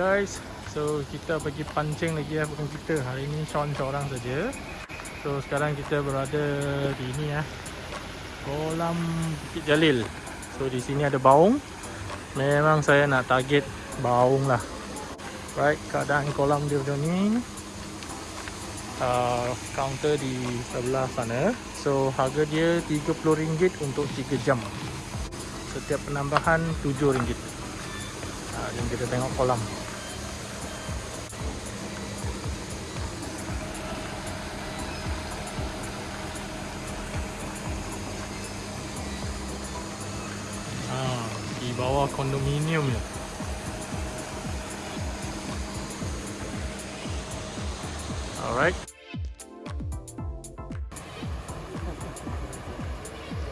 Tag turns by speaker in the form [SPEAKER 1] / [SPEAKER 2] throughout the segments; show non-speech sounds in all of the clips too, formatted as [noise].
[SPEAKER 1] guys. So kita pergi pancing lagi ya Bukan kita. Hari ni Sean seorang saja. So sekarang kita berada di ni ya. Kolam Bukit Jalil. So di sini ada baung. Memang saya nak target baung lah. Right keadaan kolam dia macam ni. Uh, Counter di sebelah sana. So harga dia RM30 untuk 3 jam. Setiap penambahan RM7 Ha, jom kita tengok kolam. di bawah kondominium ni. Alright.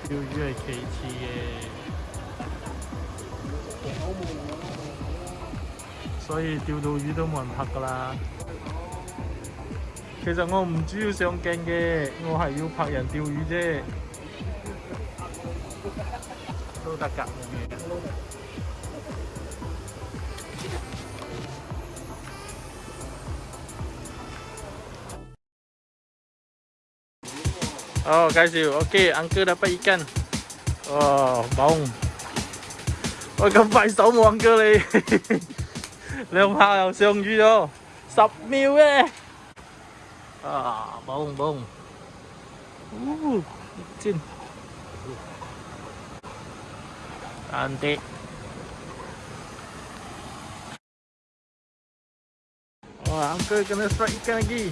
[SPEAKER 1] Tiêu duy kỳ chi 所以钓到鱼都冇人拍噶啦。其实我唔主要上镜嘅，我系要拍人钓鱼啫。 tôi đặt cặp Oh, Kazil. Okey, angka dapat ikan. Oh, baung. Ôi gặp phải sáu mùa cơ đi Lương hoa là xương duy đâu Sọc miêu ấy à, Bông bông uh, Trên anti Wah, Uncle kena strike ikan lagi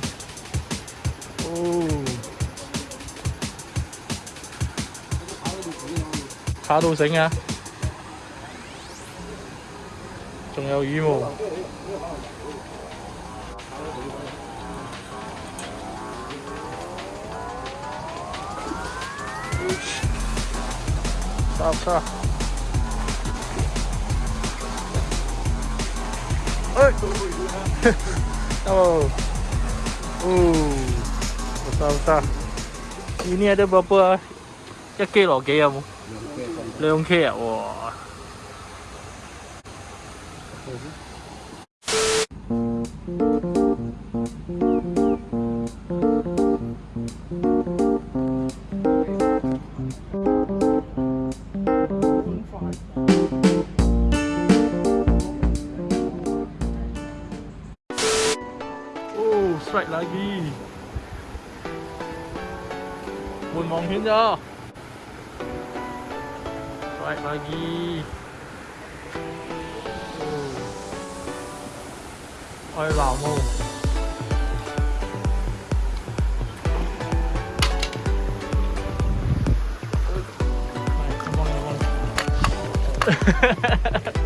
[SPEAKER 1] Oh Khá đồ sánh à? Trông eo ý mồ Stop, stop Oh. Oh. Besar-besar. Ini ada berapa? Ah? Ya ke lo lah, ke ya ah, mu? Leung ke ah? ya. Wah. Wow.！strike lagi Buồn mong hiến cho. Strike lagi ừ. Ôi vào mù Ha ha ha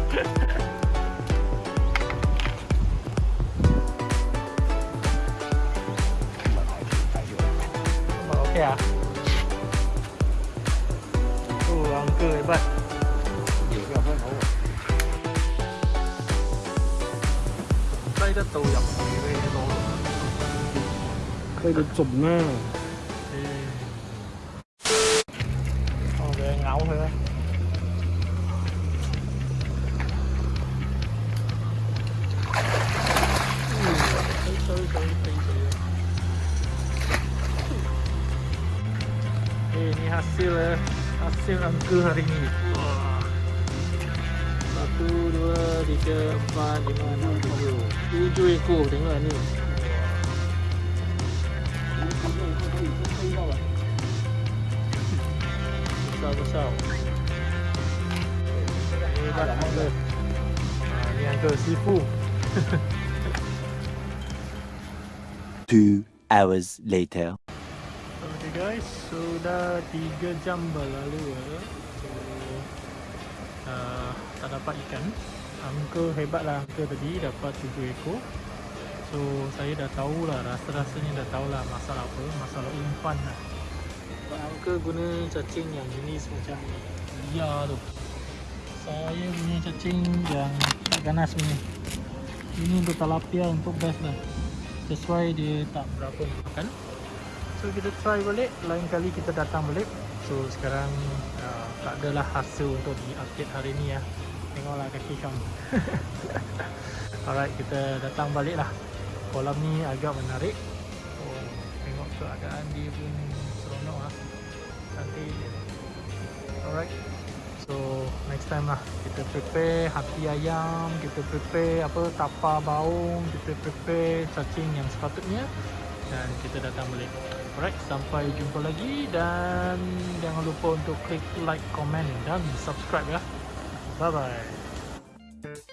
[SPEAKER 1] kìa. Ừ ông cười bật. 사이드도 양배도 사이드 좁네 어왜 ngáo thế Hãy subscribe cho kênh Ghiền Mì Gõ Để không bỏ lỡ những video hấp ini hasil ya hasil angka hari ini satu dua tiga empat lima enam tujuh. Tujuh ekor tengok ni. Besar besar hebat angka ni angka sifu.
[SPEAKER 2] Two hours later.
[SPEAKER 1] Guys sudah 3 jam berlalu ya. so, uh, tak dapat ikan. Angka hebat lah angka tadi dapat 7 ekor. So saya dah tahulah rasa-rasanya dah tahulah masalah apa masalah umpan lah. Angka guna cacing yang jenis macam liar tu. Saya punya cacing yang ganas punya. Ini untuk talapia untuk best lah. Sesuai dia tak berapa makan So kita try balik. Lain kali kita datang balik. So sekarang uh, Tak adalah hasil untuk di update hari ni ya. Tengoklah kaki Syam [laughs] Alright kita datang balik lah. Kolam ni agak menarik. Oh, Tengok keadaan dia pun seronok lah. Dia Alright. So next time lah. Kita prepare hati ayam Kita prepare apa tapa baung Kita prepare cacing yang sepatutnya. Dan kita datang balik Alright, sampai jumpa lagi dan jangan lupa untuk klik like, komen dan subscribe ya. Bye-bye.